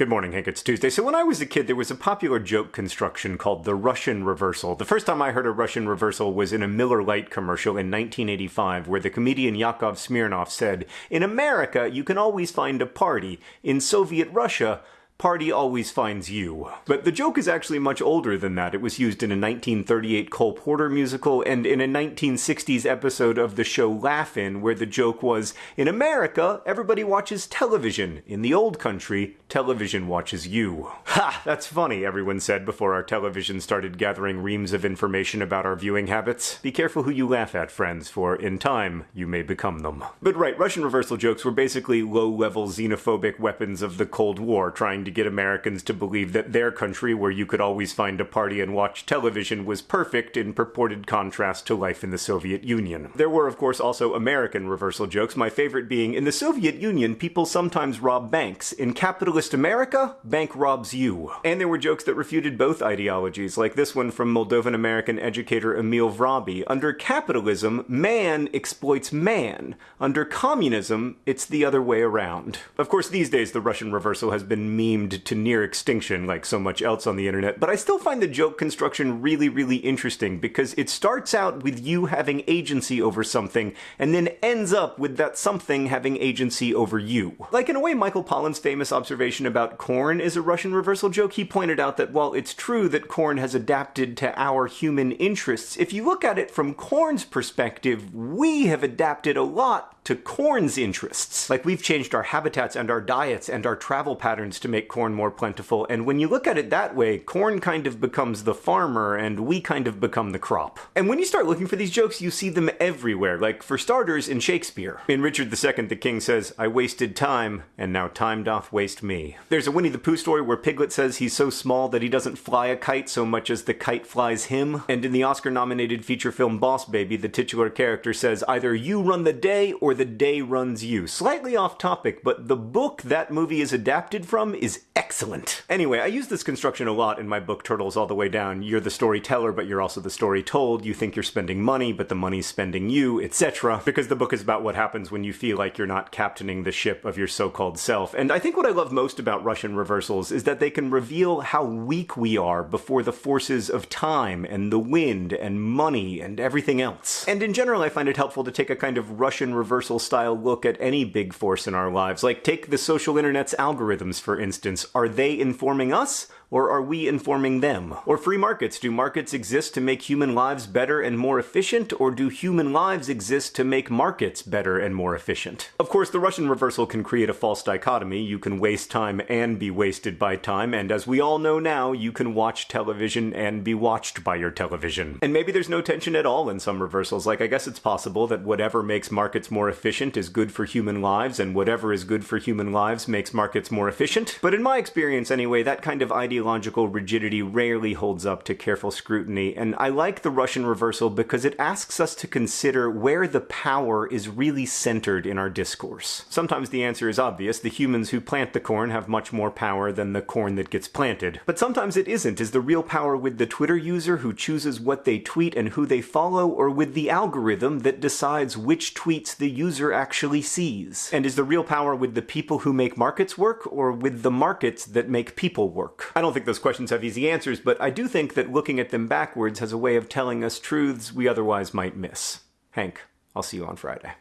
Good morning, Hank. It's Tuesday. So, when I was a kid, there was a popular joke construction called the Russian reversal. The first time I heard a Russian reversal was in a Miller Lite commercial in 1985, where the comedian Yakov Smirnoff said, In America, you can always find a party. In Soviet Russia, party always finds you. But the joke is actually much older than that. It was used in a 1938 Cole Porter musical and in a 1960s episode of the show Laugh-In, where the joke was, in America, everybody watches television. In the old country, television watches you. Ha! That's funny, everyone said before our television started gathering reams of information about our viewing habits. Be careful who you laugh at, friends, for in time, you may become them. But right, Russian reversal jokes were basically low-level xenophobic weapons of the Cold War trying to get Americans to believe that their country, where you could always find a party and watch television, was perfect in purported contrast to life in the Soviet Union. There were, of course, also American reversal jokes, my favorite being in the Soviet Union, people sometimes rob banks. In capitalist America, bank robs you. And there were jokes that refuted both ideologies, like this one from Moldovan American educator Emil Vrabi. Under capitalism, man exploits man. Under communism, it's the other way around. Of course, these days the Russian reversal has been memed to near extinction like so much else on the internet, but I still find the joke construction really, really interesting because it starts out with you having agency over something and then ends up with that something having agency over you. Like in a way, Michael Pollan's famous observation about corn is a Russian reversal joke. He pointed out that while it's true that corn has adapted to our human interests, if you look at it from corn's perspective, we have adapted a lot to corn's interests. Like we've changed our habitats and our diets and our travel patterns to make corn more plentiful. And when you look at it that way, corn kind of becomes the farmer and we kind of become the crop. And when you start looking for these jokes, you see them everywhere. Like for starters, in Shakespeare. In Richard II, the king says, I wasted time, and now time doth waste me. There's a Winnie the Pooh story where Piglet says he's so small that he doesn't fly a kite so much as the kite flies him. And in the Oscar nominated feature film Boss Baby, the titular character says, either you run the day or the day runs you. Slightly off topic, but the book that movie is adapted from is excellent. Anyway, I use this construction a lot in my book Turtles All the Way Down. You're the storyteller, but you're also the story told. You think you're spending money, but the money's spending you, etc. Because the book is about what happens when you feel like you're not captaining the ship of your so-called self. And I think what I love most about Russian reversals is that they can reveal how weak we are before the forces of time and the wind and money and everything else. And in general, I find it helpful to take a kind of Russian reversal style look at any big force in our lives. Like take the social internet's algorithms, for instance. Are they informing us? Or are we informing them? Or free markets. Do markets exist to make human lives better and more efficient? Or do human lives exist to make markets better and more efficient? Of course, the Russian reversal can create a false dichotomy. You can waste time and be wasted by time. And as we all know now, you can watch television and be watched by your television. And maybe there's no tension at all in some reversals. Like, I guess it's possible that whatever makes markets more efficient is good for human lives, and whatever is good for human lives makes markets more efficient. But in my experience, anyway, that kind of idea ideological rigidity rarely holds up to careful scrutiny, and I like the Russian reversal because it asks us to consider where the power is really centered in our discourse. Sometimes the answer is obvious, the humans who plant the corn have much more power than the corn that gets planted. But sometimes it isn't. Is the real power with the Twitter user who chooses what they tweet and who they follow, or with the algorithm that decides which tweets the user actually sees? And is the real power with the people who make markets work, or with the markets that make people work? I don't don't think those questions have easy answers, but I do think that looking at them backwards has a way of telling us truths we otherwise might miss. Hank, I'll see you on Friday.